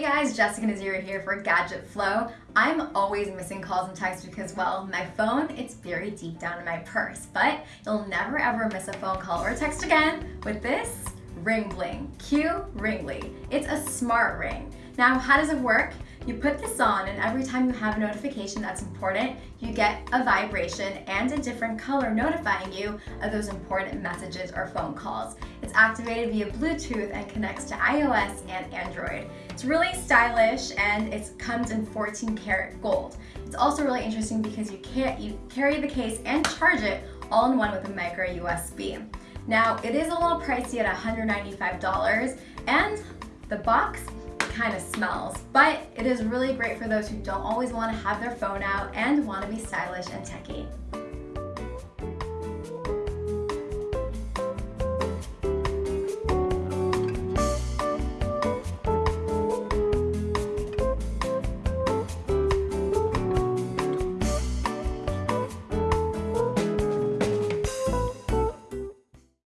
Jessica Nazira here for Gadget Flow. I'm always missing calls and texts because, well, my phone, it's buried deep down in my purse, but you'll never ever miss a phone call or text again with this Ring Bling, Q Ringly. It's a smart ring. Now, how does it work? You put this on and every time you have a notification that's important, you get a vibration and a different color notifying you of those important messages or phone calls. It's activated via Bluetooth and connects to iOS and Android. It's really stylish and it comes in 14 karat gold. It's also really interesting because you, can't, you carry the case and charge it all in one with a micro USB. Now, it is a little pricey at $195 and the box kind of smells, but it is really great for those who don't always want to have their phone out and want to be stylish and techy.